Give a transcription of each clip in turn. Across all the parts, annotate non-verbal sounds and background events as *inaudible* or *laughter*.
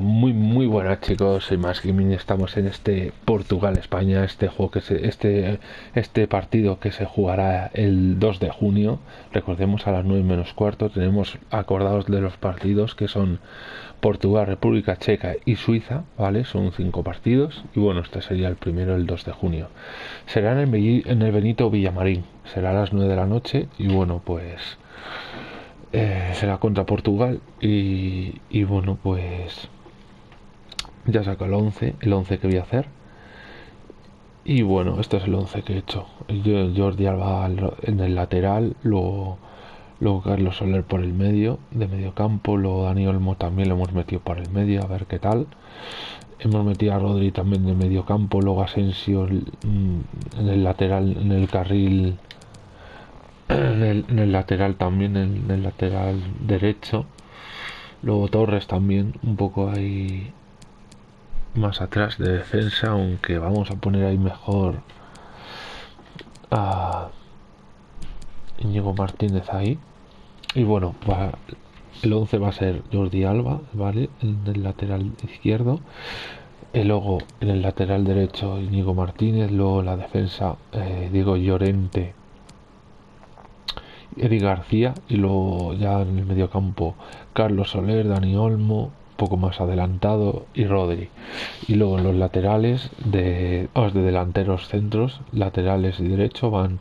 Muy muy buenas chicos, soy Más Gaming estamos en este Portugal-España, este juego que se, este, este partido que se jugará el 2 de junio, recordemos a las 9 menos cuarto, tenemos acordados de los partidos que son Portugal, República Checa y Suiza, ¿vale? Son cinco partidos y bueno, este sería el primero el 2 de junio. Será en el, en el Benito Villamarín, será a las 9 de la noche y bueno, pues... Eh, será contra Portugal y, y bueno pues ya saco el 11, el 11 que voy a hacer. Y bueno, este es el 11 que he hecho. Jordi Alba en el lateral, luego, luego Carlos Soler por el medio, de medio campo, luego Dani Olmo también lo hemos metido por el medio, a ver qué tal. Hemos metido a Rodri también de medio campo, luego Asensio mm, en el lateral, en el carril, *clears throat* en el, en el lateral también, en el lateral derecho. Luego Torres también, un poco ahí más atrás de defensa, aunque vamos a poner ahí mejor a Íñigo Martínez ahí. Y bueno, va, el 11 va a ser Jordi Alba, ¿vale? En el lateral izquierdo. Y luego en el lateral derecho Íñigo Martínez, luego la defensa eh, Diego Llorente, Eri García y luego ya en el medio campo Carlos Soler, Dani Olmo, poco más adelantado y Rodri. Y luego en los laterales de, de delanteros centros, laterales y derecho van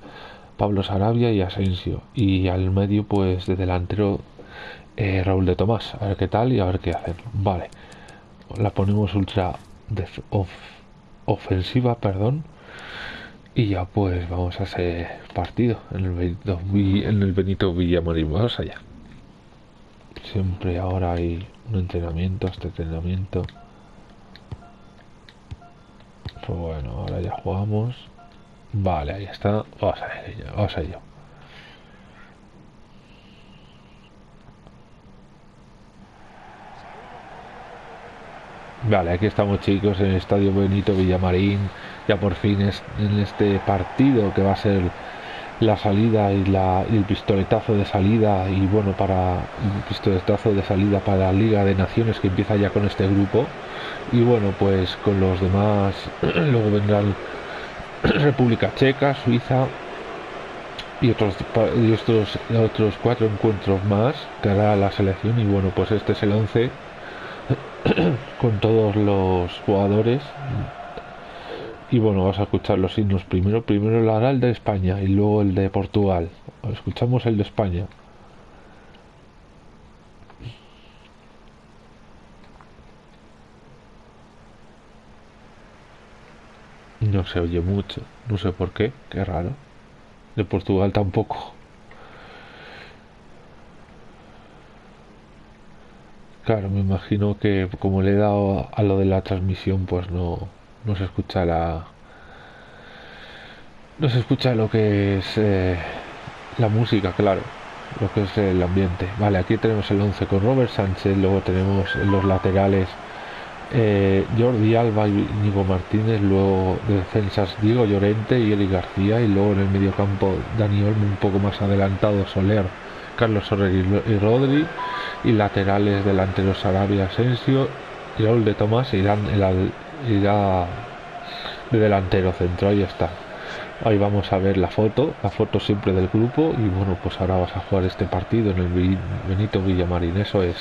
Pablo Sarabia y Asensio. Y al medio pues de delantero eh, Raúl de Tomás. A ver qué tal y a ver qué hacen. Vale. La ponemos ultra ofensiva, perdón. Y ya pues vamos a ese partido en el Benito, en el Benito Villamarín. Vamos allá. Siempre ahora hay un entrenamiento, este entrenamiento. Pues bueno, ahora ya jugamos. Vale, ahí está. Vamos a vamos a ello. Vale, aquí estamos chicos en el Estadio Benito Villamarín. Ya por fin es en este partido que va a ser la salida y, la, el pistoletazo de salida y bueno para el pistoletazo de salida para la Liga de Naciones que empieza ya con este grupo. Y bueno pues con los demás *clears throat* luego vendrán *clears throat* República Checa, Suiza y otros y otros otros cuatro encuentros más que hará la selección. Y bueno pues este es el 11 *clears throat* con todos los jugadores y bueno, vas a escuchar los signos primero. Primero el hará el de España y luego el de Portugal. Escuchamos el de España. No se oye mucho, no sé por qué, qué raro. De Portugal tampoco. Claro, me imagino que como le he dado a lo de la transmisión, pues no, no se escucha la no se escucha lo que es eh, la música claro lo que es el ambiente. Vale aquí tenemos el 11 con Robert Sánchez luego tenemos en los laterales eh, Jordi Alba y Nico Martínez luego de defensas Diego Llorente y Eli García y luego en el medio campo Dani Olmo un poco más adelantado Soler Carlos Soler y, Rodri y laterales delanteros Arabia Asensio y Raúl de Tomás irán el, irá de delantero centro, ahí está. Ahí vamos a ver la foto, la foto siempre del grupo y bueno, pues ahora vas a jugar este partido en el Benito Villamarín, eso es.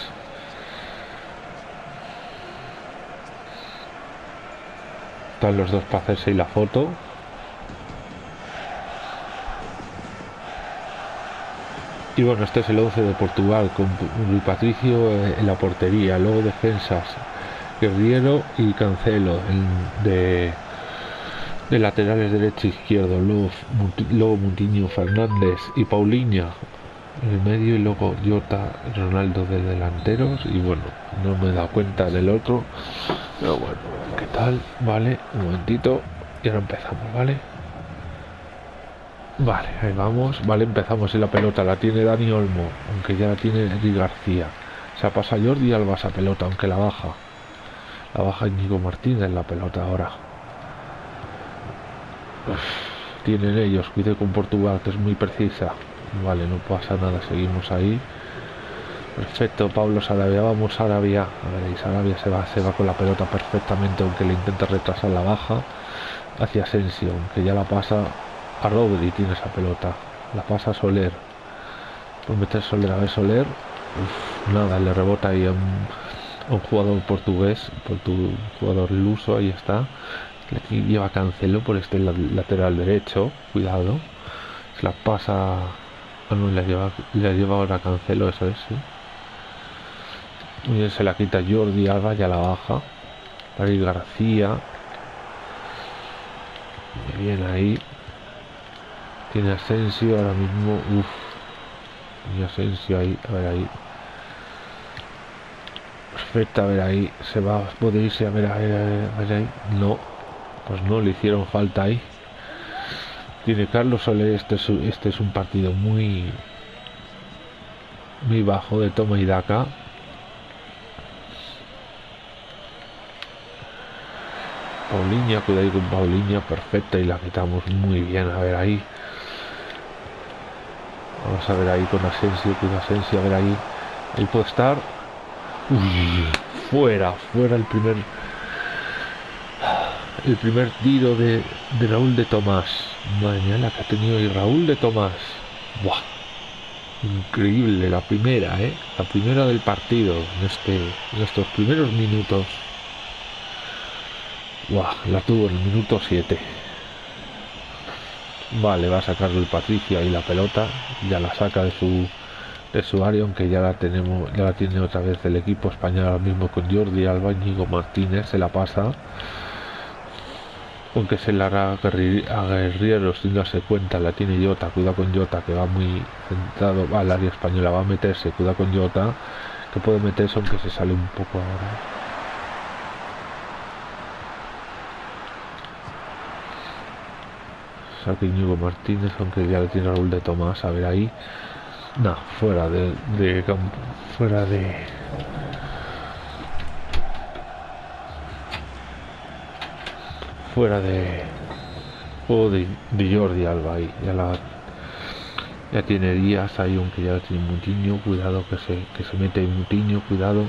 Están los dos para hacerse ahí la foto. Y bueno, este es el 11 de Portugal con Luis Patricio en la portería, luego defensas Guerriero y Cancelo de, de laterales derecho e izquierdo, luego, luego Muntiño Fernández y Paulinha en el medio y luego Jota Ronaldo de delanteros y bueno, no me he dado cuenta del otro, pero bueno, ¿qué tal? Vale, un momentito y ahora empezamos, ¿vale? Vale, ahí vamos, vale, empezamos y la pelota la tiene Dani Olmo, aunque ya la tiene Eddie García. Se pasa Jordi Alba esa pelota, aunque la baja. La baja Íñigo Martínez la pelota ahora. tienen ellos, cuide con Portugal, que es muy precisa. Vale, no pasa nada, seguimos ahí. Perfecto, Pablo Sarabia, vamos Sarabia. A ver, ahí Sarabia se va, se va con la pelota perfectamente, aunque le intenta retrasar la baja hacia Asensio, aunque ya la pasa a Rodri, tiene esa pelota. La pasa a Soler. Por meter Soler, a ver Soler. nada, le rebota ahí a un, jugador portugués, por tu jugador luso, ahí está. Le lleva Cancelo por este lateral derecho, cuidado. Se la pasa. Ah, no, le lleva, le lleva ahora Cancelo, eso es, sí. Bien, se la quita Jordi Alba, ya la baja. David García. Bien ahí. Tiene Asensio ahora mismo. Uf. Y Asensio ahí. A ver ahí. Perfecto, a ver ahí. Se va a poder irse a ver, a ver, a ahí. No. Pues no, le hicieron falta ahí. Tiene Carlos Soler. Este es, este es un partido muy. Muy bajo de toma y daca. Paulinha, cuidado con Paulinha, perfecta y la quitamos muy bien, a ver ahí. Vamos a ver ahí con Asensio, con Asensio, a ver ahí. Ahí puede estar. Uy, fuera, fuera el primer el primer tiro de, de Raúl de Tomás. Madre mía, la que ha tenido ahí Raúl de Tomás. Buah. Increíble la primera, ¿eh? La primera del partido en, este, en estos primeros minutos. Buah, la tuvo en el minuto 7. Vale, va a sacarlo el Patricio ahí la pelota. Ya la saca de su de su área, aunque ya la tenemos, ya la tiene otra vez el equipo español ahora mismo con Jordi Alba, Íñigo Martínez, se la pasa. Aunque se la hará a Guerrero sin darse cuenta, la tiene Jota, cuida con Jota que va muy centrado, al área española, va a meterse, cuida con Jota, que puede meterse aunque se sale un poco ahora. saque Íñigo Martínez, aunque ya le tiene Raúl de Tomás, a ver ahí. No, fuera de, de fuera de. Fuera de. Juego de, Jordi Alba ahí ya la ya tiene días ahí aunque ya tiene Mutiño cuidado que se que se mete Mutiño cuidado.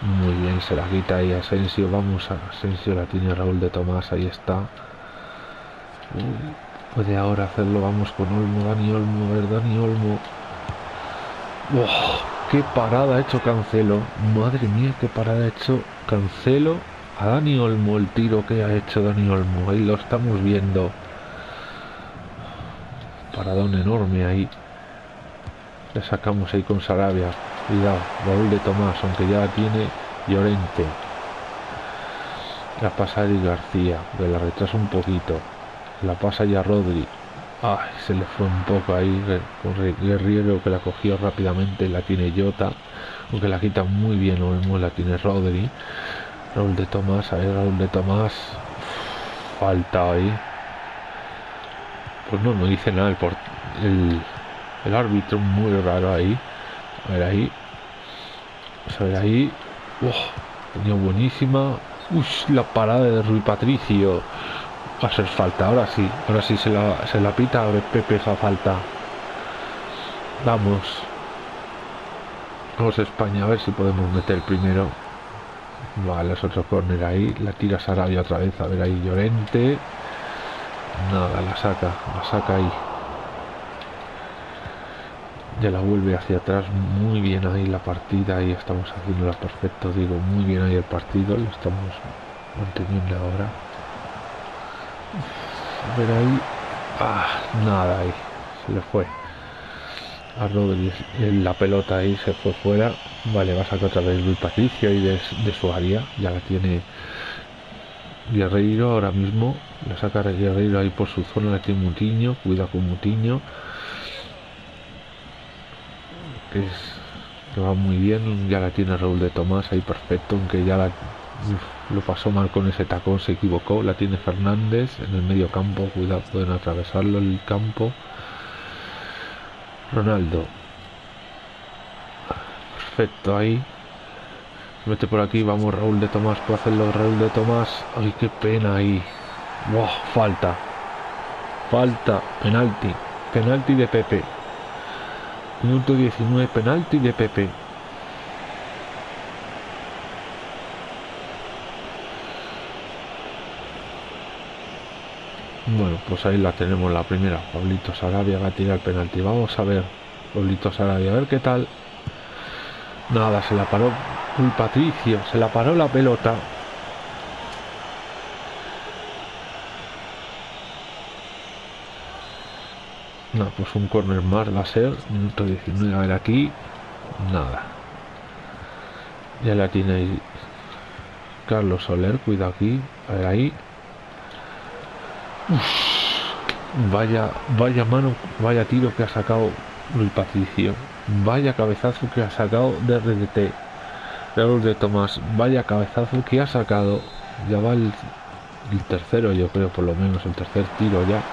Muy bien se la quita ahí Asensio vamos a Asensio la tiene Raúl de Tomás ahí está. Puede ahora hacerlo, vamos con Olmo, Dani Olmo, a ver, Dani Olmo. ¡Qué parada ha hecho Cancelo! Madre mía, qué parada ha hecho Cancelo a Dani Olmo, el tiro que ha hecho Dani Olmo. Ahí lo estamos viendo. Paradón enorme ahí. Le sacamos ahí con Sarabia. Cuidado, Raúl de Tomás, aunque ya la tiene Llorente. La pasa Eddie García, que la retrasa un poquito. La pasa ya Rodri. Ay, se le fue un poco ahí con Guerrero que la cogió rápidamente. La tiene Jota. Aunque la quita muy bien Olmo. La tiene Rodri. Raúl de Tomás. A ver, Raúl de Tomás. Falta ahí. Pues no, no dice nada. El, el, árbitro muy raro ahí. A ver ahí. a ver ahí. tenía buenísima. Uy, la parada de Rui Patricio. Va a ser falta, ahora sí, ahora sí se la, se la pita a Pepe esa falta. Vamos. Vamos a España a ver si podemos meter primero. Vale, es otro córner ahí. La tira Sarabia otra vez. A ver ahí Llorente. Nada, la saca. La saca ahí. Ya la vuelve hacia atrás. Muy bien ahí la partida. Ahí estamos haciéndola perfecto. Digo, muy bien ahí el partido. Lo estamos manteniendo ahora. Ver ahí. Ah, nada ahí. Se le fue. A Rodríguez la pelota ahí se fue fuera. Vale, va a sacar otra vez Luis Patricio y de, su área. Ya la tiene Guerreiro ahora mismo. La saca Guerreiro ahí por su zona. La tiene Mutiño. Cuida con Mutiño. Que es que va muy bien. Ya la tiene Raúl de Tomás ahí perfecto. Aunque ya la lo pasó mal con ese tacón, se equivocó. La tiene Fernández en el medio campo. Cuidado, pueden atravesarlo el campo. Ronaldo. Perfecto, ahí. Mete por aquí, vamos Raúl de Tomás. Puede hacerlo Raúl de Tomás. Ay, qué pena ahí. Wow, falta. Falta. Penalti. Penalti de Pepe. Minuto 19, penalti de Pepe. Bueno, pues ahí la tenemos la primera. Pablito Sarabia va a tirar penalti. Vamos a ver. Pablito Sarabia, a ver qué tal. Nada, se la paró un Patricio. Se la paró la pelota. No, pues un corner más va a ser. Minuto 19. A ver aquí. Nada. Ya la tiene Carlos Soler. Cuidado aquí. A ver ahí. Vaya, vaya mano, vaya tiro que ha sacado Luis Patricio. Vaya cabezazo que ha sacado de RDT. Raúl de Tomás. Vaya cabezazo que ha sacado. Ya va el, el tercero, yo creo, por lo menos el tercer tiro ya.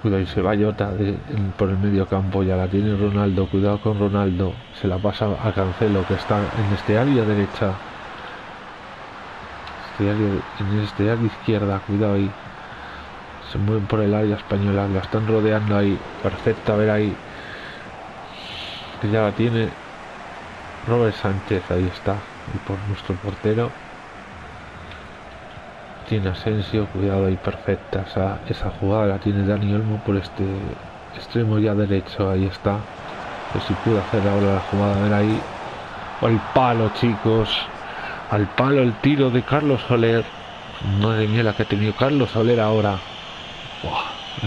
Cuidado, y se va Jota por el medio campo, ya la tiene Ronaldo, cuidado con Ronaldo, se la pasa a Cancelo que está en este área derecha, en este área izquierda, cuidado ahí, se mueven por el área española, la están rodeando ahí, perfecta, a ver ahí, que ya la tiene Robert Sánchez, ahí está, y por nuestro portero tiene Asensio, cuidado ahí, perfecta esa, esa jugada la tiene Dani Olmo por este extremo ya derecho, ahí está. Pues si pudo hacer ahora la jugada, a ver ahí. Al palo, chicos. Al palo el tiro de Carlos Soler. Madre mía la que ha tenido Carlos Soler ahora.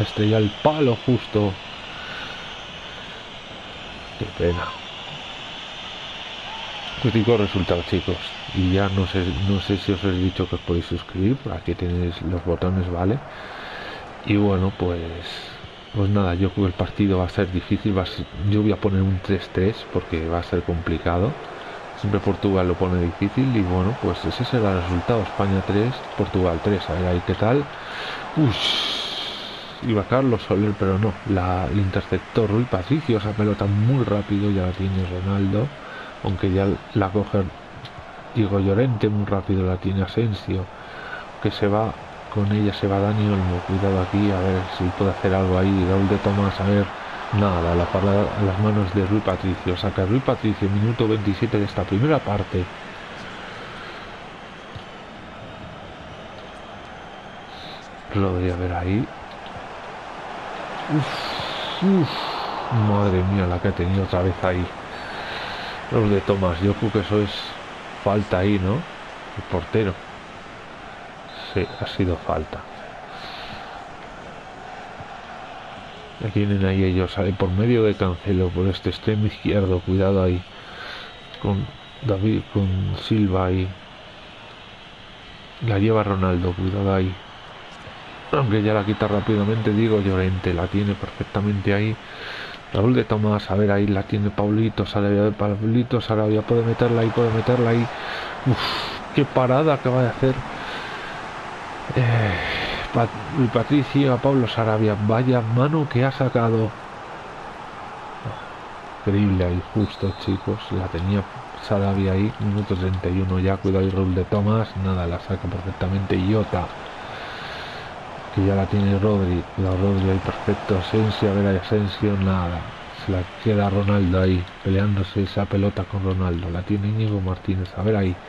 Este ya el palo justo. Qué pena. Crítico resultado, chicos y ya no sé no sé si os he dicho que os podéis suscribir aquí tenéis los botones vale y bueno pues pues nada yo creo que el partido va a ser difícil va yo voy a poner un 3-3 porque va a ser complicado siempre Portugal lo pone difícil y bueno pues ese será el resultado. España 3 Portugal 3 a ver ahí qué tal. Uy, iba Carlos Soler pero no. La, el interceptor Rui Patricio esa pelota muy rápido ya la tiene Ronaldo aunque ya la coge Diego Llorente muy rápido la tiene Asensio que se va con ella se va Dani Olmo. Cuidado aquí a ver si puede hacer algo ahí. Raúl de Tomás a ver nada la parada a las manos de Rui Patricio saca Rui Patricio minuto 27 de esta primera parte lo a ver ahí madre mía la que ha tenido otra vez ahí Raúl de Tomás yo creo que eso es falta ahí, ¿no? El portero. Sí, ha sido falta. Ya tienen ahí ellos, sale por medio de Cancelo, por este extremo izquierdo, cuidado ahí. Con David, con Silva ahí. La lleva Ronaldo, cuidado ahí. Aunque ya la quita rápidamente, digo Llorente, la tiene perfectamente ahí. Raúl de Tomás, a ver, ahí la tiene Paulito Sarabia, Paulito Sarabia, puede meterla ahí, puede meterla ahí. Uf, qué parada acaba de hacer. Eh, Patricio a Pablo Sarabia, vaya mano que ha sacado. Increíble ahí, justo chicos, la tenía Sarabia ahí, minuto 31 ya, cuidado y Raúl de Tomás, nada, la saca perfectamente. Iota que ya la tiene Rodri, la Rodri ahí perfecto, Asensio, a ver Asensio, nada, se la queda Ronaldo ahí, peleándose esa pelota con Ronaldo, la tiene Íñigo Martínez, a ver ahí,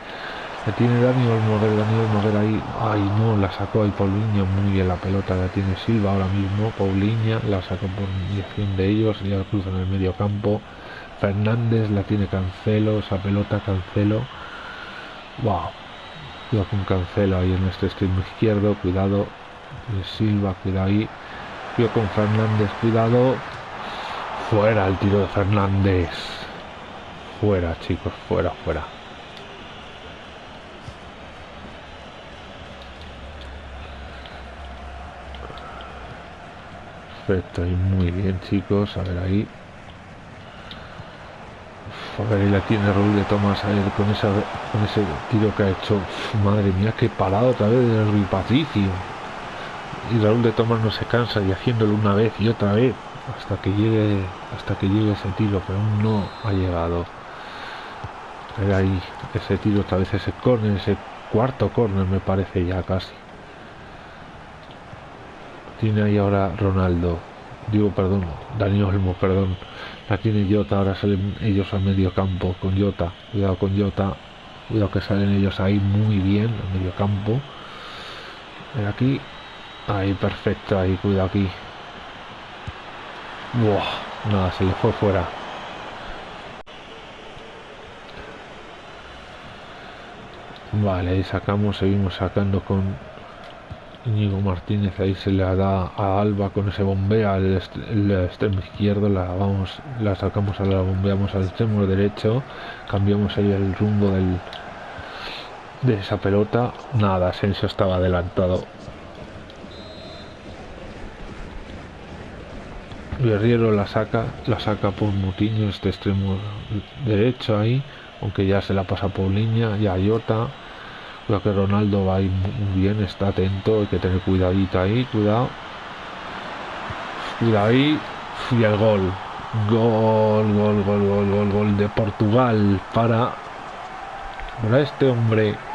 la tiene Daniel Moguer, Daniel Moguer ahí, ay no, la sacó ahí Paulinho, muy bien la pelota, la tiene Silva ahora mismo, Paulinha, la sacó por dirección de ellos, ya cruza en el medio campo, Fernández la tiene Cancelo, esa pelota Cancelo, wow, cuidado con Cancelo ahí en este extremo izquierdo, cuidado, Silva, cuidado ahí. Yo con Fernández, cuidado. Fuera el tiro de Fernández. Fuera, chicos, fuera, fuera. Perfecto, y muy bien, chicos. A ver ahí. A ver, ahí la tiene Raúl de Tomás a ver, con, esa, con ese tiro que ha hecho. madre mía, qué parado otra vez de Rui Patricio y Raúl de Tomás no se cansa y haciéndolo una vez y otra vez hasta que llegue hasta que llegue ese tiro pero aún no ha llegado Era ahí ese tiro otra vez ese corner ese cuarto corner me parece ya casi tiene ahí ahora Ronaldo digo perdón Dani Olmo perdón la tiene Jota ahora salen ellos al medio campo con Jota cuidado con Jota Cuidado que salen ellos ahí muy bien, en medio campo. Aquí. Ahí, perfecto, ahí, cuidado aquí. Buah, nada, se le fue fuera. Vale, sacamos, seguimos sacando con Íñigo Martínez, ahí se le da a Alba con ese bombea el, extremo izquierdo, la vamos, la sacamos a la bombeamos al extremo derecho, cambiamos ahí el rumbo del de esa pelota, nada, Asensio estaba adelantado. Guerriero la saca, la saca por Mutiño, este extremo derecho ahí, aunque ya se la pasa por línea, y a Jota. Creo que Ronaldo va ahí muy bien, está atento, hay que tener cuidadito ahí, cuidado. Cuidado ahí, y el gol. Gol, gol, gol, gol, gol, gol de Portugal para, para este hombre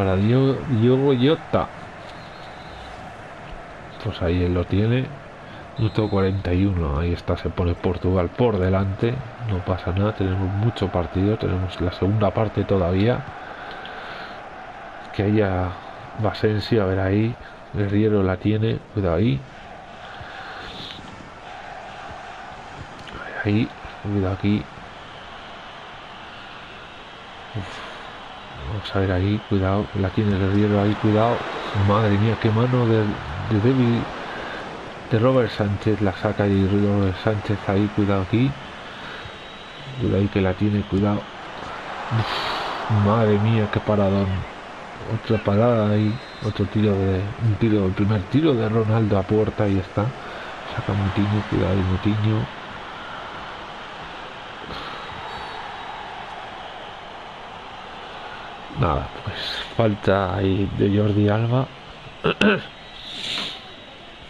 para Diogo Jota. Pues ahí él lo tiene. Minuto 41. Ahí está, se pone Portugal por delante. No pasa nada, tenemos mucho partido. Tenemos la segunda parte todavía. Que haya Basensio, a ver ahí. Guerriero la tiene, cuidado ahí. Ahí, cuidado aquí. A ver ahí, cuidado, la tiene el guerrero ahí, cuidado. Madre mía, qué mano de, de de Robert Sánchez, la saca y Robert Sánchez ahí, cuidado aquí. Cuidado ahí que la tiene, cuidado. madre mía, qué paradón. Otra parada ahí, otro tiro de. Un tiro, el primer tiro de Ronaldo a puerta, ahí está. Saca Mutiño, cuidado ahí Mutiño. Nada, pues falta ahí de Jordi Alba. *clears throat*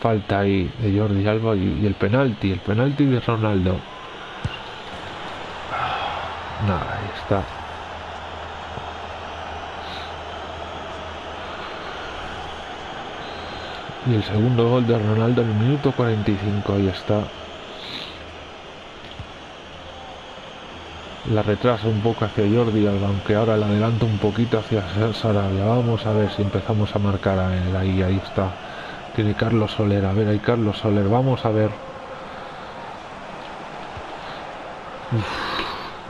falta ahí de Jordi Alba y, el penalti, el penalti de Ronaldo. *sighs* Nada, ahí está. Y el segundo gol de Ronaldo en el minuto 45, ahí está. La retrasa un poco hacia Jordi aunque ahora la adelanto un poquito hacia Sarabia. Vamos a ver si empezamos a marcar a él. Ahí, ahí está. Tiene Carlos Soler. A ver, ahí Carlos Soler. Vamos a ver.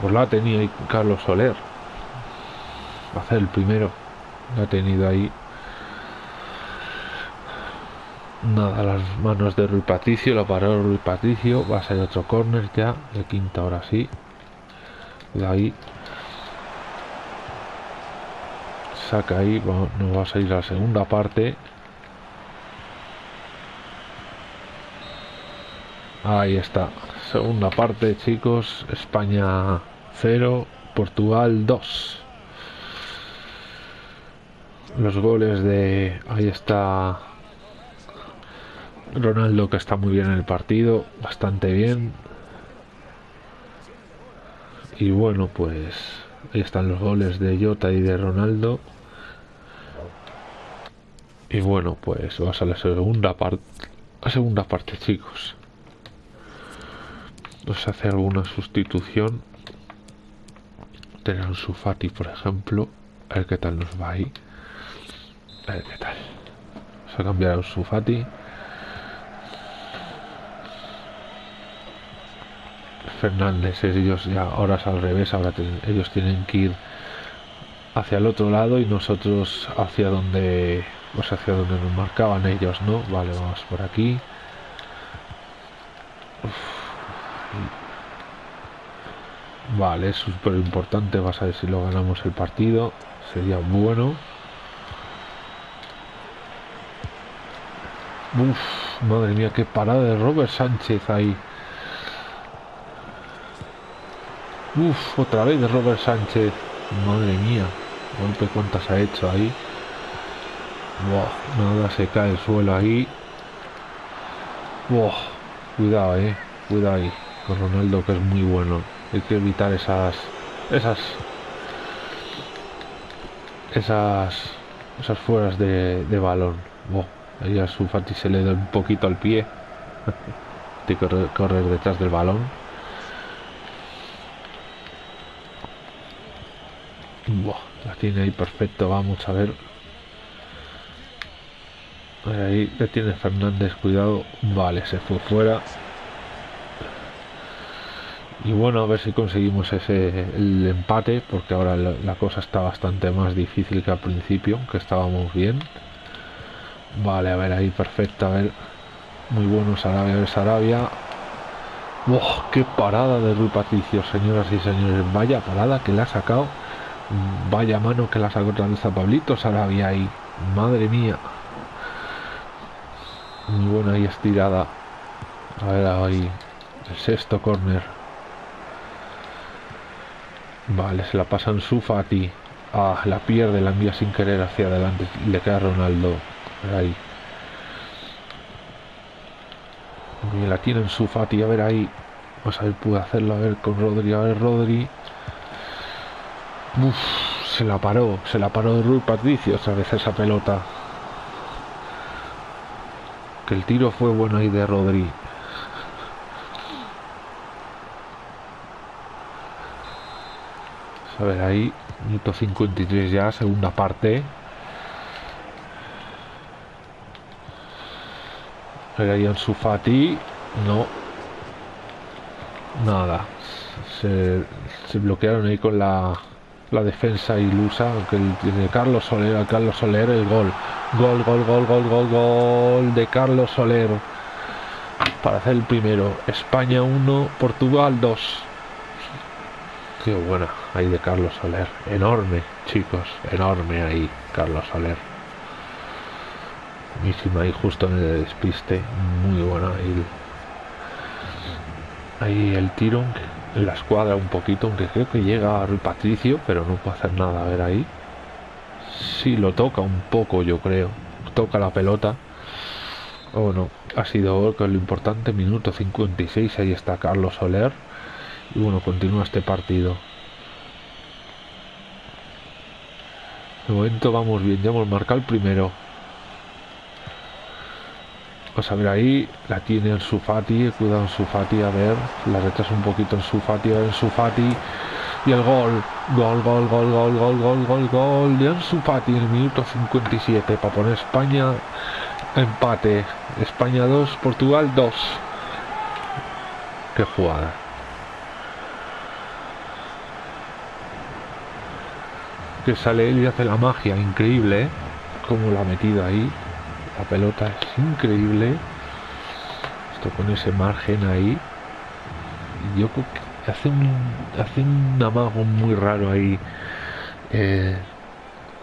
pues la tenía ahí Carlos Soler. Va a ser el primero. La ha tenido ahí. Nada, las manos de Rui Patricio. Lo paró Rui Patricio. Va a ser otro córner ya. El quinta ahora sí de ahí saca ahí nos va a salir la segunda parte. Ahí está segunda parte chicos. España 0 Portugal 2 los goles de ahí está Ronaldo que está muy bien en el partido bastante bien y bueno, pues ahí están los goles de Jota y de Ronaldo. Y bueno, pues vas a la segunda parte. La segunda parte, chicos. Vamos a hacer alguna sustitución. Tener un Sufati, por ejemplo. A ver qué tal nos va ahí. A ver qué tal. Vamos a cambiar a un Sufati. Fernández, ellos ya ahora es al revés, ahora ellos tienen que ir hacia el otro lado y nosotros hacia donde pues hacia donde nos marcaban ellos, ¿no? Vale, vamos por aquí. Vale, es súper importante, vas a ver si lo ganamos el partido, sería bueno. Uf, madre mía, qué parada de Robert Sánchez ahí. Uf, otra vez de Robert Sánchez. Madre mía. Golpe cuántas ha hecho ahí. Buah, nada, se cae el suelo ahí. Buah, cuidado, eh. Cuidado ahí. con Ronaldo que es muy bueno. Hay que evitar esas esas esas esas fueras de, balón. Oh, ahí a su Fati se le da un poquito al pie. *laughs* Que correr, detrás del balón. la tiene ahí perfecto. Vamos a ver. Ahí le tiene Fernández, cuidado. Vale, se fue fuera. Y bueno, a ver si conseguimos ese el empate, porque ahora la, cosa está bastante más difícil que al principio, que estábamos bien. Vale, a ver ahí, perfecto, a ver. Muy bueno Sarabia, a ver Sarabia. ¡Oh, qué parada de Rui Patricio, señoras y señores! Vaya parada que le ha sacado. Vaya mano que la sacó otra vez a Pablito Sarabia ahí. Madre mía. Muy buena ahí estirada. A ver ahí. El sexto corner. Vale, se la pasan su Fati. Ah, la pierde, la envía sin querer hacia adelante. Le queda Ronaldo. Ahí. Y la tiene en su Fati. A ver ahí. Vamos a ver, puede hacerlo. A ver con Rodri. A ver, Rodri. Uf, se la paró. Se la paró de Rui Patricio otra vez esa pelota. Que el tiro fue bueno ahí de Rodri. A ver, ahí, minuto 53 ya, segunda parte. Ahí en Fati, no. Nada. Se, bloquearon ahí con la, la defensa ilusa, aunque el, Carlos Soler, Carlos Soler, el gol. Gol, gol, gol, gol, gol, gol de Carlos Soler. Para hacer el primero. España 1, Portugal 2. Qué buena ahí de Carlos Soler. Enorme, chicos. Enorme ahí, Carlos Soler. Buenísima ahí justo en el despiste. Muy buena ahí. Ahí el tiro la escuadra un poquito, aunque creo que llega Rui Patricio, pero no puede hacer nada. A ver ahí. Sí, lo toca un poco, yo creo. Toca la pelota. Oh no, ha sido lo importante. Minuto 56, ahí está Carlos Soler y bueno, continúa este partido. De momento vamos bien, ya hemos marcado el primero. Vamos a ver ahí, la tiene en Sufati, cuidado en Sufati, a ver, la retrasa un poquito en Sufati, a ver en Sufati. Y el gol, gol, gol, gol, gol, gol, gol, gol, gol de Ansu Fati en el minuto 57 para poner España empate. España 2, Portugal 2. Qué jugada. que sale él y hace la magia, increíble, ¿eh? Como la ha metido ahí. La pelota es increíble. Esto con ese margen ahí. Yo creo que hace un, hace un amago muy raro ahí. Eh,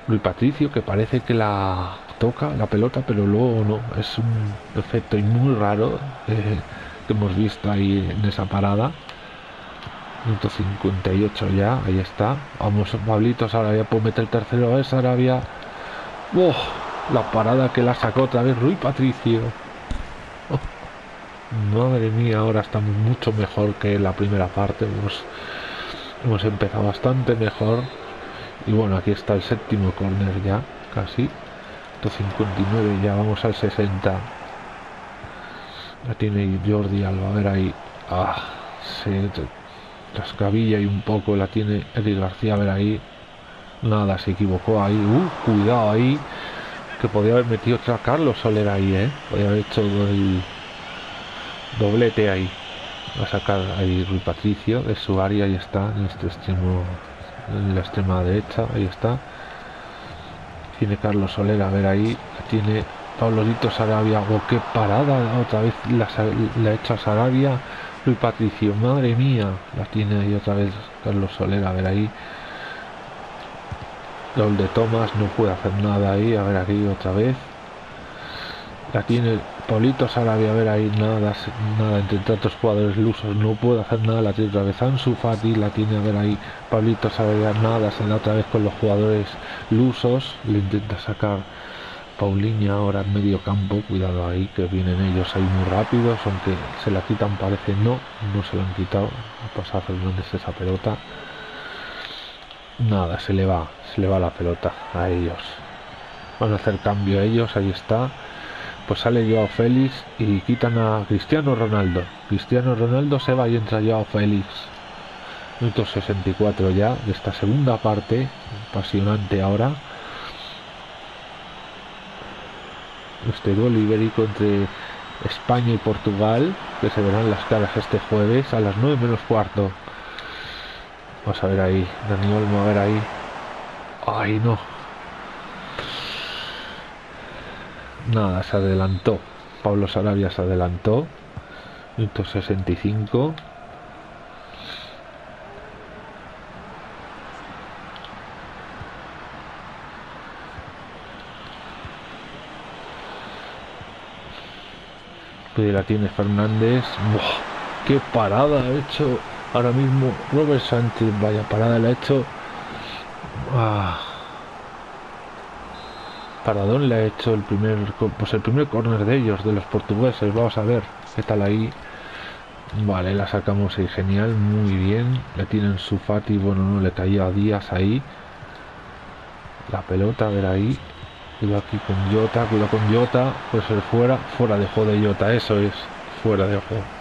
Luis Patricio, que parece que la toca la pelota, pero luego no. Es un efecto muy raro eh, que hemos visto ahí en esa parada. 158 ya, ahí está. Vamos, Pablitos, Sarabia puede meter tercero, es Sarabia. ¡Oh! La parada que la sacó otra vez Rui Patricio. Oh, madre mía, ahora estamos mucho mejor que la primera parte. Hemos, hemos empezado bastante mejor. Y bueno, aquí está el séptimo corner ya, casi. 159 ya, vamos al 60. La tiene Jordi Alba, a ver ahí. Ah, sí, Trascabilla y un poco la tiene Eric García, a ver ahí. Nada, se equivocó ahí. Uh, cuidado ahí. Que podía haber metido otra Carlos Soler ahí, ¿eh? Podía haber hecho el doblete ahí. Va a sacar ahí Rui Patricio de su área. Ahí está, en este extremo, en la extrema derecha. Ahí está. Tiene Carlos Soler, a ver ahí. Tiene Pablo Lito Sarabia. Oh, qué parada. Otra vez la, la ha hecho a Sarabia Rui Patricio, madre mía, la tiene ahí otra vez Carlos Soler, a ver ahí. Gol de Tomás, no puede hacer nada ahí, a ver aquí otra vez. La tiene Paulito Sarabia, a ver ahí, nada, nada, entre tantos jugadores lusos, no puede hacer nada, la tiene otra vez Ansu Fati, la tiene a ver ahí, Pablito Sarabia, nada, se da otra vez con los jugadores lusos, le intenta sacar Paulinha ahora en medio campo, cuidado ahí, que vienen ellos ahí muy rápidos, aunque se la quitan parece no, no se la han quitado, pasa Fernández esa pelota. Nada, se le va, se le va la pelota a ellos. Van a hacer cambio a ellos, ahí está. Pues sale Joao Félix y quitan a Cristiano Ronaldo. Cristiano Ronaldo se va y entra Joao Félix. Minuto 64 ya de esta segunda parte, apasionante ahora. este duelo ibérico entre España y Portugal, que se verán las caras este jueves a las 9 menos cuarto. Vamos a ver ahí, Dani Olmo, a ver ahí. Ay, no. Nada, se adelantó. Pablo Sarabia se adelantó. Minuto 65. la tiene Fernández. ¡Qué parada ha hecho ahora mismo Robert Sánchez! Vaya parada le ha hecho. Ah. Paradón le ha hecho el primer pues el primer corner de ellos, de los portugueses. Vamos a ver qué tal ahí. Vale, la sacamos ahí, genial, muy bien. Le tienen su Fati, bueno, no le caía a Díaz ahí. La pelota, a ver ahí. Cuidado aquí con Jota, cuidado con Jota, puede ser fuera, fuera de juego de Jota, eso es, fuera de juego.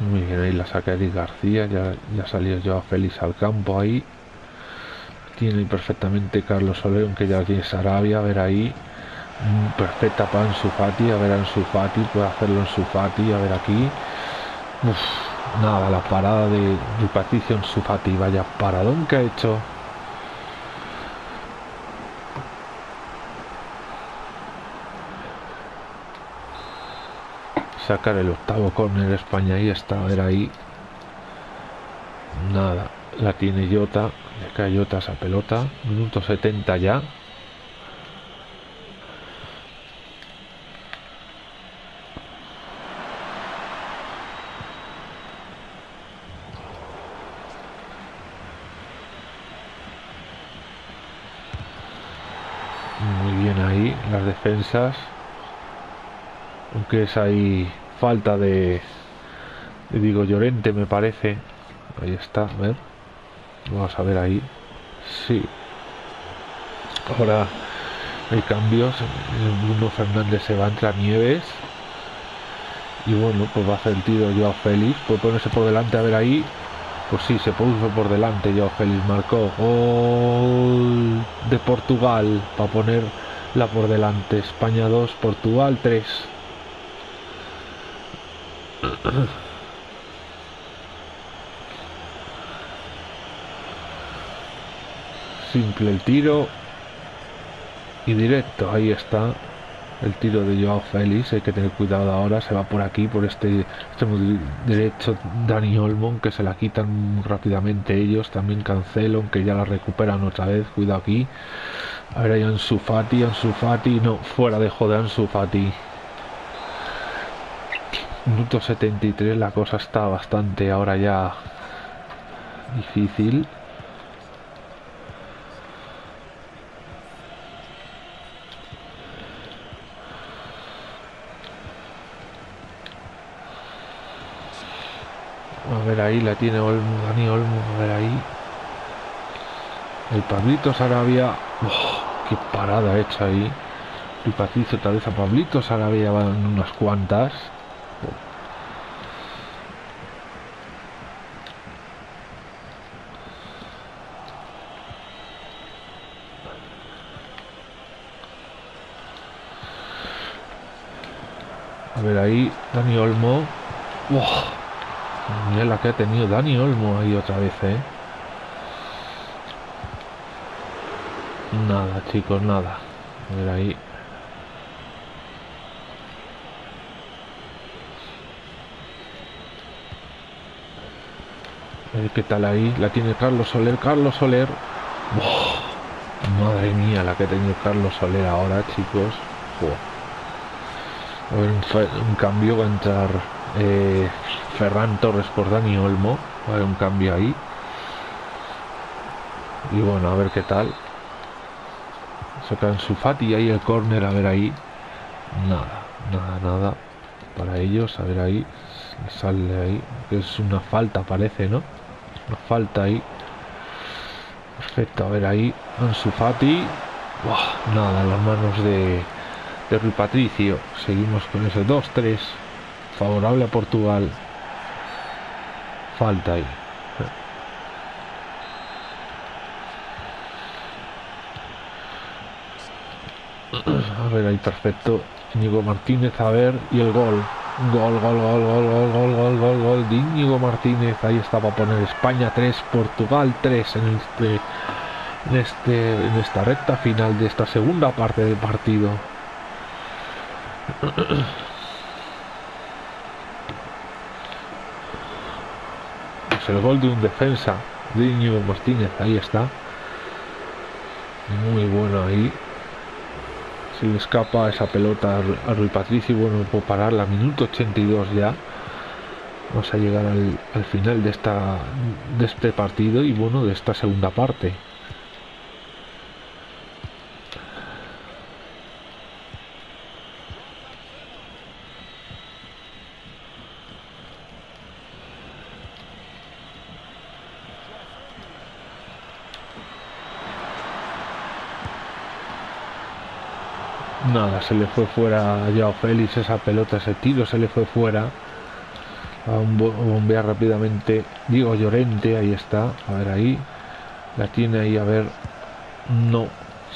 Muy bien, ahí la saca Eric García, ya, ya salió yo Félix al campo ahí. Tiene perfectamente Carlos Soler, aunque ya tiene Sarabia, a ver ahí. Mm, perfecta para Ansu Fati, a ver Ansu Fati, puede hacerlo en Fati, a ver aquí. nada, la parada de, de Patricio en su Fati, vaya paradón que ha hecho. Sacar el octavo corner España y está, a ver ahí. Nada, la tiene Jota, le cae Jota esa pelota, minuto 70 ya. Muy bien ahí las defensas aunque es ahí falta de, digo Llorente me parece. Ahí está vamos a ver ahí. Sí. Ahora hay cambios. Bruno Fernández se va entre Nieves. Y bueno pues va a hacer el tiro Joao Félix. Puede ponerse por delante a ver ahí. Pues sí se puso por delante Joao Félix marcó gol de Portugal. Para ponerla por delante España 2 Portugal 3 Simple el tiro. Y directo, ahí está. El tiro de Joao Félix, hay que tener cuidado ahora, se va por aquí, por este extremo derecho Dani Olmon, que se la quitan rápidamente ellos, también Cancelo, aunque ya la recuperan otra vez, cuidado aquí. A ver ahí Ansu Fati, Ansu Fati, no, fuera de joder Ansu Fati. Minuto 73, la cosa está bastante ahora ya difícil. A ver ahí, la tiene Olmo, Dani Olmo, a ver ahí. El Pablito Sarabia. Oh, qué parada hecha ahí. Patricio tal vez a Pablito Sarabia van unas cuantas. A ver ahí, Dani Olmo. Mira la que ha tenido Dani Olmo ahí otra vez, ¿eh? Nada, chicos, nada. A ver ahí. Qué tal ahí. La tiene Carlos Soler. Carlos Soler. Madre mía, la que ha tenido Carlos Soler ahora, chicos. Un, cambio va a entrar eh, Ferran Torres por Dani Olmo. Va a haber un cambio ahí. Y bueno, a ver qué tal. sacan su Fati ahí el córner, a ver ahí. Nada, nada, nada. Para ellos, a ver ahí. Sale ahí. Es una falta, parece, ¿no? Falta ahí. Perfecto, a ver ahí. Ansu Fati. nada, las manos de, de Rui Patricio. Seguimos con ese 2-3. Favorable a Portugal. Falta ahí. A ver ahí, perfecto. Íñigo Martínez, a ver, y el gol. Gol, gol, gol, gol, gol, gol, gol, gol, gol de Íñigo Martínez. Ahí está para poner España 3, Portugal 3 en este, en este, en esta recta final de esta segunda parte del partido. *clears throat* Es el gol de un defensa de Íñigo Martínez. Ahí está. Muy bueno ahí se le escapa esa pelota a Rui Patricio y bueno, puedo parar la minuto 82 ya vamos a llegar al, al, final de esta de este partido y bueno de esta segunda parte nada, se le fue fuera a Joao Félix esa pelota, ese tiro se le fue fuera. A bombear rápidamente Diego Llorente, ahí está, a ver ahí. La tiene ahí, a ver. No,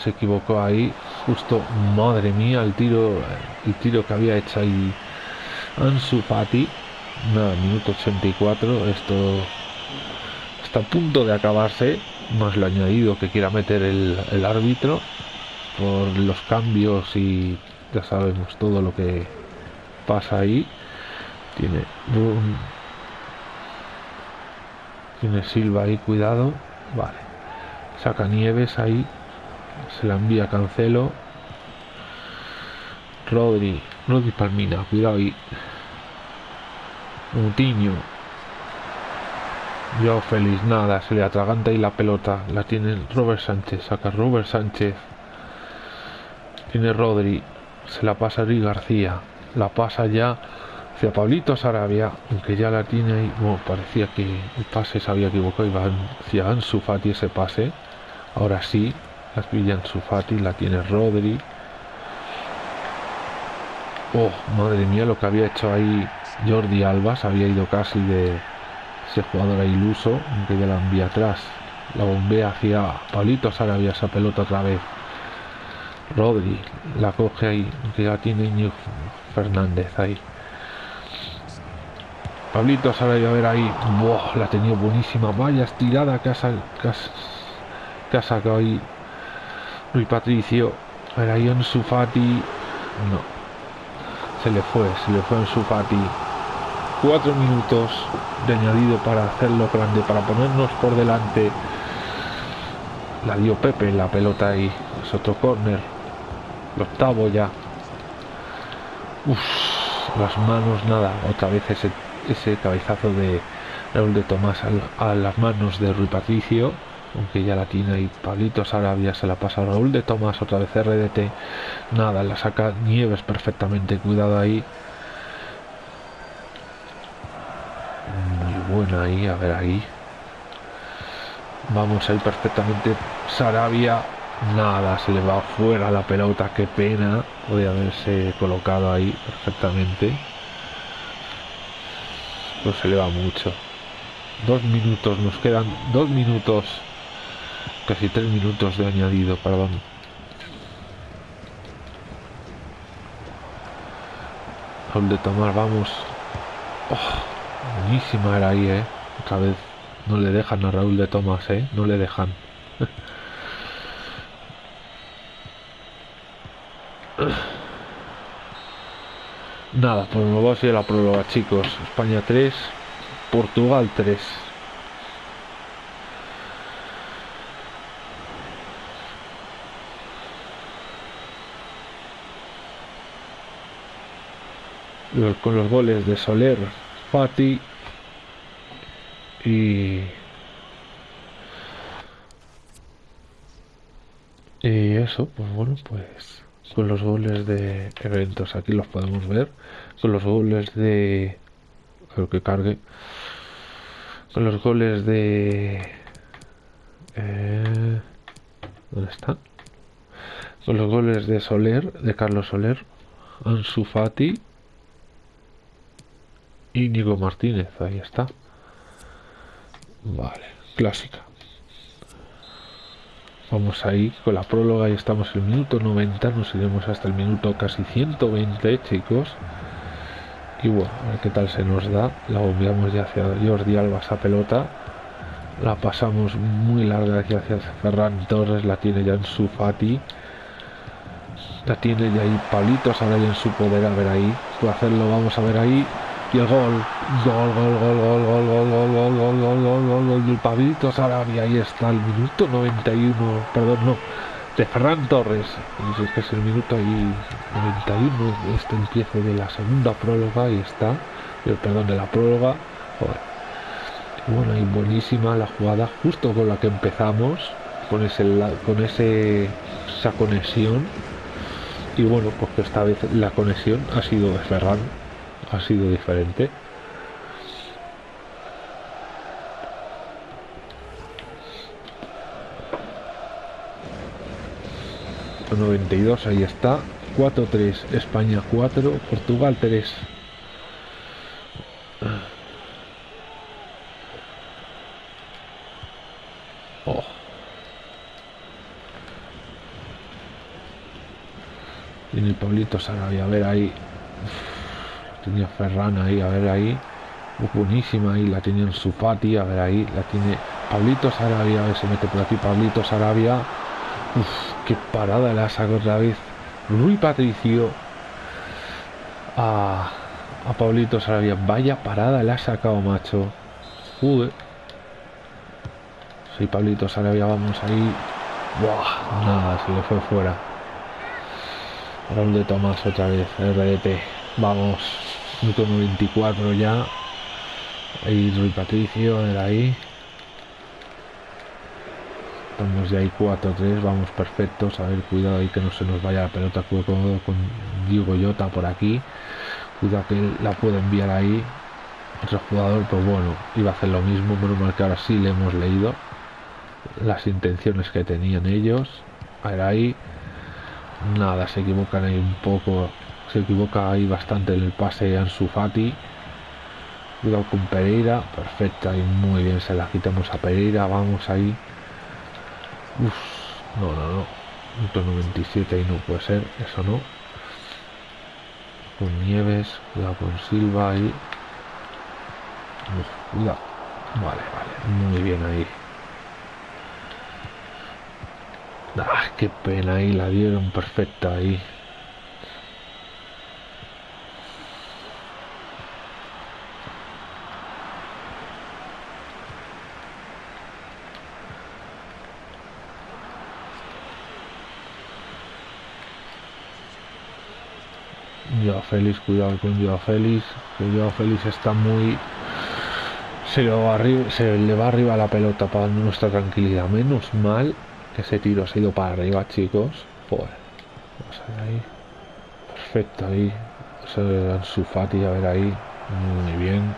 se equivocó ahí. Justo, madre mía, el tiro, el tiro que había hecho ahí Ansu Fati. Nada, minuto 84. Esto está a punto de acabarse. Más lo añadido que quiera meter el árbitro por los cambios y ya sabemos todo lo que pasa ahí. Tiene tiene Silva ahí cuidado. Vale. Saca Nieves ahí. Se la envía Cancelo. Rodri Rodri Palmina cuidado ahí. Mutiño yo feliz nada se le atraganta ahí la pelota. La tiene Robert Sánchez saca Robert Sánchez tiene Rodri, se la pasa a Ri García, la pasa ya hacia Pablito Sarabia, aunque ya la tiene ahí, bueno, parecía que el pase se había equivocado, iba hacia Ansu Fati ese pase, ahora sí, las pilla Ansu Fati, la tiene Rodri, oh, madre mía, lo que había hecho ahí Jordi Alba, se había ido casi de ese jugador iluso, aunque ya la envía atrás, la bombea hacia Pablito Sarabia esa pelota otra vez, Rodri la coge ahí, que ya tiene Fernández ahí. Pablito sale a ver ahí. La ha tenido buenísima. Vaya estirada que ha, que ha, sacado ahí Luis Patricio. A ver ahí en Sufati. No. Se le fue, se le fue en Sufati. Cuatro minutos de añadido para hacerlo grande, para ponernos por delante. La dio Pepe la pelota ahí. Es otro córner el octavo ya. las manos, nada. Otra vez ese, ese cabezazo de Raúl de Tomás a, las manos de Rui Patricio. Aunque ya la tiene ahí Pablito Sarabia, se la pasa a Raúl de Tomás, otra vez RDT. Nada, la saca Nieves perfectamente. Cuidado ahí. Muy buena ahí, a ver ahí. Vamos ahí perfectamente. Sarabia Nada, se le va fuera la pelota, qué pena. Podría haberse colocado ahí perfectamente. Pues se le va mucho. Dos minutos, nos quedan dos minutos. Casi tres minutos de añadido, perdón. Raúl de tomar, vamos. Oh, buenísima era ahí, eh. Otra vez no le dejan a Raúl de Tomás, eh. No le dejan. *laughs* Nada, pues me voy a ir a la prueba, chicos. España 3, Portugal 3. Con los goles de Soler, Fati y Y eso, pues bueno, pues con los goles de eventos aquí los podemos ver. Con los goles de... Creo que cargue. Con los goles de... Eh, ¿Dónde está? Con los goles de Soler, de Carlos Soler, Ansu Fati y Nico Martínez, ahí está. Vale, clásica. Vamos ahí con la próloga y estamos en el minuto 90, nos iremos hasta el minuto casi 120, chicos. Y bueno, a ver qué tal se nos da. La obviamos ya hacia Jordi Alba esa pelota. La pasamos muy larga hacia, hacia Ferran Torres, la tiene ya en su Fati. La tiene ya ahí Palitos ahora ya en su poder, a ver ahí. Puede hacerlo, vamos a ver ahí. Y el gol. Gol, gol, gol, gol, gol, gol, gol, gol, gol, gol, del Pablito Sarabia. Ahí está el minuto 91. Perdón, no. De Ferran Torres. Es que es el minuto ahí 91. Este empiece de la segunda próloga. y está. Perdón, de la próloga. Bueno, y buenísima la jugada. Justo con la que empezamos. Con ese, con ese, esa conexión. Y bueno, pues que esta vez la conexión ha sido de Ferran ha sido diferente. ...92, ahí está... ...4-3, España 4... ...Portugal 3... Oh. Tiene Pablito Sarabia, a ver ahí tenía Ferran ahí, a ver ahí. buenísima ahí, la tenía en su Fati, a ver ahí, la tiene Pablito Sarabia, a ver, se mete por aquí Pablito Sarabia. Uf, qué parada la sacó otra vez. Rui Patricio a, a Pablito Sarabia. Vaya parada le ha sacado, macho. Joder. Sí, Pablito Sarabia, vamos ahí. Nada, se le fue fuera. Raúl de Tomás otra vez, RDT. Vamos, minuto 94 ya. Ahí Rui Patricio, de ahí. Estamos ya ahí 4-3, vamos perfectos. A ver, cuidado ahí que no se nos vaya la pelota con, con Diego Yota por aquí. Cuidado que la puede enviar ahí. Otro jugador, pues bueno, iba a hacer lo mismo. Menos mal que ahora sí le hemos leído las intenciones que tenían ellos. A ver ahí. Nada, se equivocan ahí un poco se equivoca ahí bastante el pase Ansu Fati. Cuidado con Pereira perfecta y muy bien se la quitamos a Pereira vamos ahí. Uf, no no no 197 y no puede ser eso no. Con Nieves cuidado con Silva ahí. Cuidado. Vale vale muy bien ahí. Ah, qué pena ahí, la dieron perfecta ahí. Joao Félix, cuidado con Joao Félix, que Joao Félix está muy... Se le, va arriba, se le va arriba la pelota para nuestra tranquilidad. Menos mal que ese tiro se ha ido para arriba, chicos. Joder. Vamos a ver ahí. Perfecto ahí. Su Fati, a ver ahí. Muy bien.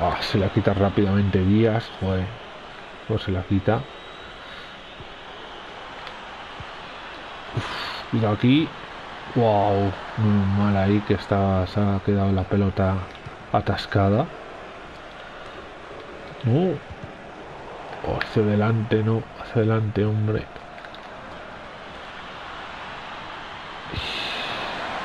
Ah, se la quita rápidamente Díaz. Joder. Pues se la quita. cuidado aquí. Wow, muy mal ahí que está, se ha quedado la pelota atascada. No. Oh, hacia adelante, no. Hacia adelante, hombre.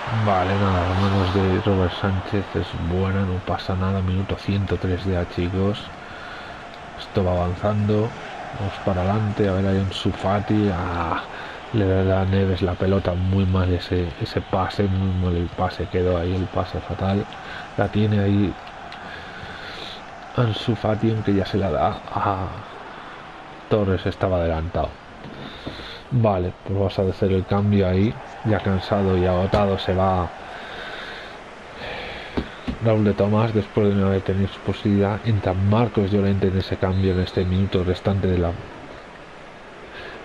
Vale, nada, las manos de Robert Sánchez es buena, no pasa nada. Minuto 103 ya, chicos. Esto va avanzando. Vamos para adelante. A ver, hay un Sufati. Ah, le da a Neves la pelota muy mal ese, ese pase, muy mal el pase, quedó ahí el pase fatal. La tiene ahí Ansu Fati, aunque ya se la da a Torres, estaba adelantado. Vale, pues vamos a hacer el cambio ahí, ya cansado y agotado se va Raúl de Tomás después de no haber tenido su posibilidad. Entra Marcos Llorente en ese cambio en este minuto restante de la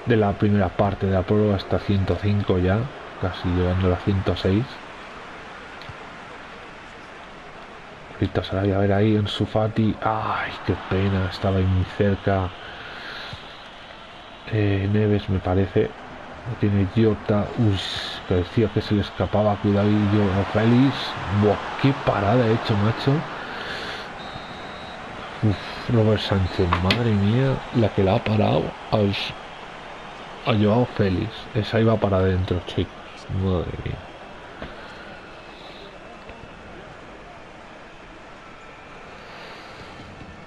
de la primera parte de la prueba hasta 105 ya, casi llegando a la 106. Ahorita se a ver ahí en Sufati. ¡Ay, qué pena! Estaba ahí muy cerca. Eh, Neves me parece. Tiene Jota. Uy, parecía que se le escapaba. Cuidado Félix. Buah, qué parada ha hecho, macho. Uf, Robert Sánchez, madre mía, la que la ha parado. Ay, ha llevado Félix. Esa iba para adentro, chicos. Madre mía.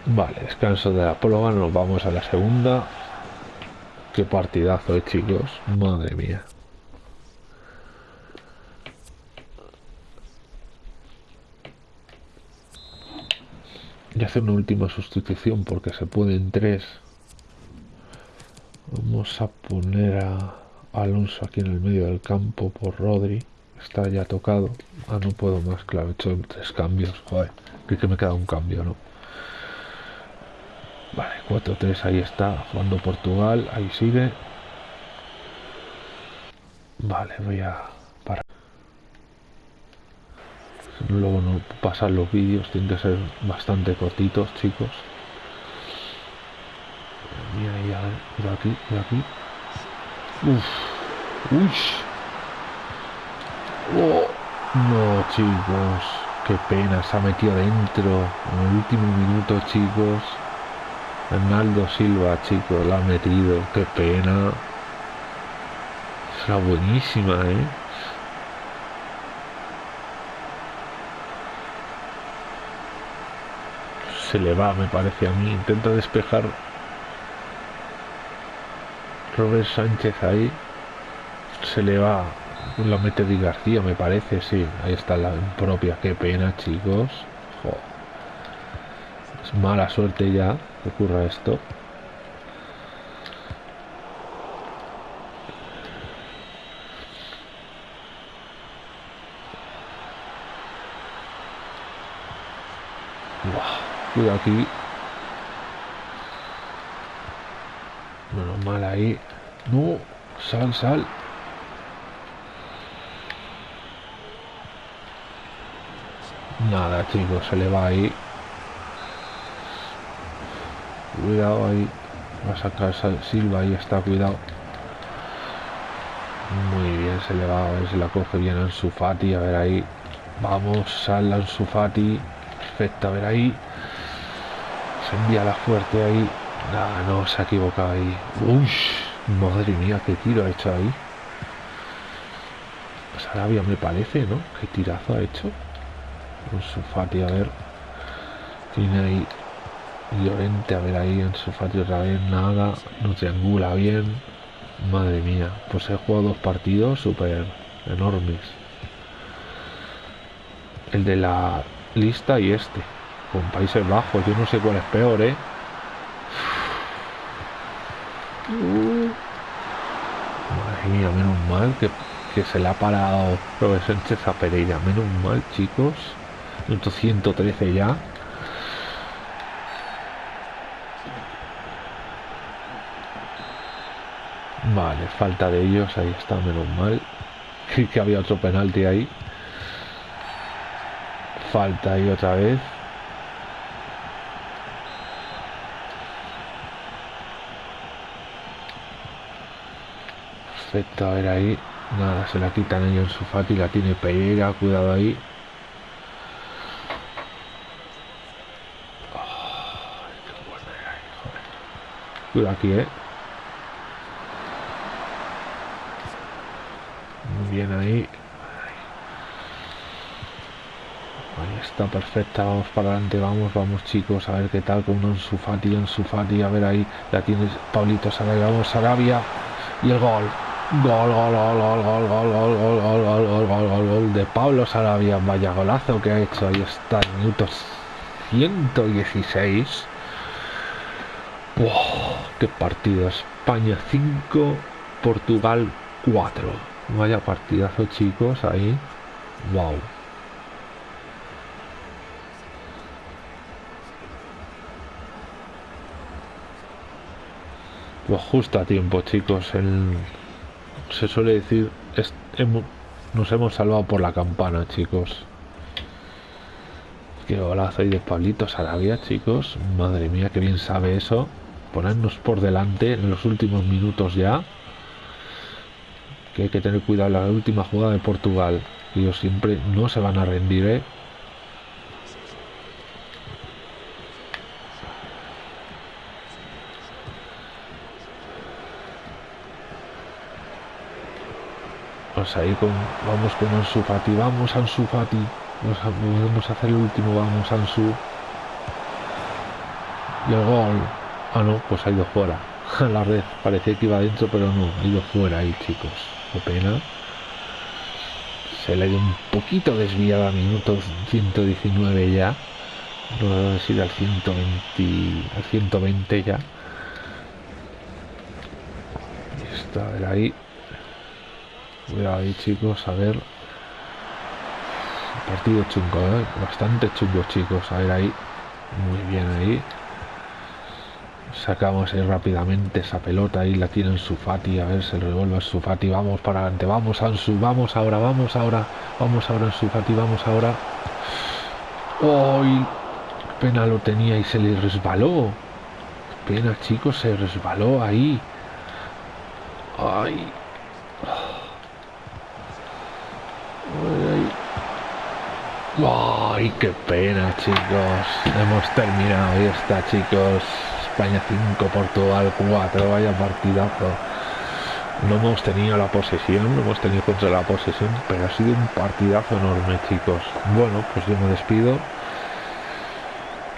Vale, descanso de la próloga, nos vamos a la segunda. Qué partidazo, eh, chicos. Madre mía. Y hacer una última sustitución porque se pueden tres. Vamos a poner a Alonso aquí en el medio del campo por Rodri. Está ya tocado. Ah, no puedo más, claro, he hecho tres cambios. Joder, que me queda un cambio, ¿no? Vale, 4-3, ahí está, jugando Portugal, ahí sigue. Vale, voy a parar. Luego no pasan los vídeos, tienen que ser bastante cortitos, chicos. Mira, mira aquí, mira aquí. Uf, uy. Oh, no, chicos, qué pena, se ha metido dentro en el último minuto, chicos. Arnaldo Silva, chicos, la ha metido. Qué pena. Será buenísima, ¿eh? Se le va, me parece a mí. Intenta despejar Robert Sánchez ahí. Se le va. La mete Di García, me parece, sí. Ahí está la propia. Qué pena, chicos. Es mala suerte ya que ocurra esto. cuidado aquí. Menos mal No, sal, sal. Nada, chicos, se le va ahí. Cuidado ahí. Va a sacar Silva, ahí está, cuidado. Muy bien, se le va a ver si la coge bien Ansu Fati, a ver ahí. Vamos, sal Ansu Fati. Perfecto, a ver ahí. Se envía la fuerte ahí. No, se ha equivocado ahí. Uy, madre mía, qué tiro ha hecho ahí. Sarabia me parece, ¿no? Qué tirazo ha hecho. Ansu Fati, a ver. Tiene ahí Llorente, a ver ahí en su fatio otra vez, nada, no triangula bien. Madre mía, pues he jugado dos partidos súper enormes. El de la lista y este, con Países Bajos, yo no sé cuál es peor, ¿eh? Madre mía, menos mal que, que se le ha parado Robert Sánchez a Pereira. Menos mal, chicos. Minuto 113 ya. Vale, falta de ellos, ahí está, menos mal. *laughs* que había otro penalti ahí. Falta ahí otra vez. Perfecto, a ver ahí. Nada, se la quitan ellos en su fati, la tiene Pereira, cuidado ahí. Cuidado aquí, eh. bien ahí. Ahí está perfecta, vamos para adelante, vamos, vamos chicos, a ver qué tal con un Sufati, un Sufati, a ver ahí, la tienes Pablito Sarabia, vamos Sarabia y el gol. Gol, gol, gol, gol, gol, gol, gol, gol, gol, gol, gol, gol, gol, gol de Pablo Sarabia, vaya golazo que ha hecho, ahí está, minutos 116. ¡Wow! ¡Qué partido! España 5, Portugal 4. Vaya partidazo, chicos, ahí. Wow. Pues justo a tiempo, chicos. El... Se suele decir, nos hemos salvado por la campana, chicos. Qué golazo ahí de Pablito Sarabia, chicos. Madre mía, qué bien sabe eso. Ponernos por delante en los últimos minutos ya. Que hay que tener cuidado la última jugada de Portugal. Ellos siempre no se van a rendir, ¿eh? Vamos ahí con, vamos con Ansu Fati, vamos Ansu Fati. Vamos a, hacer el último, vamos Ansu. Y el gol. Ah, no, pues ha ido fuera. *laughs* La red parecía que iba adentro, pero no, ha ido fuera ahí, chicos. Qué pena. Se le ido un poquito desviada a minuto 119 ya. No debe decir al 120, al 120 ya. Está, a ver ahí. Cuidado ahí, chicos, a ver. Partido chungo, ¿eh? Bastante chungo, chicos. A ver ahí. Muy bien ahí. Sacamos ahí rápidamente esa pelota. Ahí la tiene Sufati. A ver, se revuelve Sufati. Vamos para adelante. Vamos, Ansu. Vamos ahora, vamos ahora. Vamos ahora en Sufati. Vamos ahora. ¡Uy! Pena lo tenía y se le resbaló. Pena, chicos, se resbaló ahí. ¡Ay! ¡Ay, qué pena, chicos! Hemos terminado. Ahí está, chicos. España 5, Portugal 4. Vaya partidazo. No hemos tenido la posesión, no hemos tenido contra la posesión, pero ha sido un partidazo enorme, chicos. Bueno, pues yo me despido.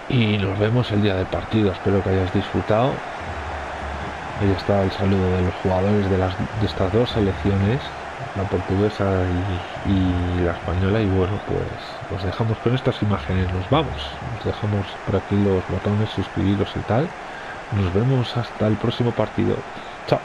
Y nos vemos el día del partido. Espero que hayas disfrutado. Ahí está el saludo de los jugadores de, las, de estas dos selecciones la portuguesa y, la española y bueno pues os dejamos con estas imágenes nos vamos nos dejamos por aquí los botones suscribiros y tal. Nos vemos hasta el próximo partido. Chao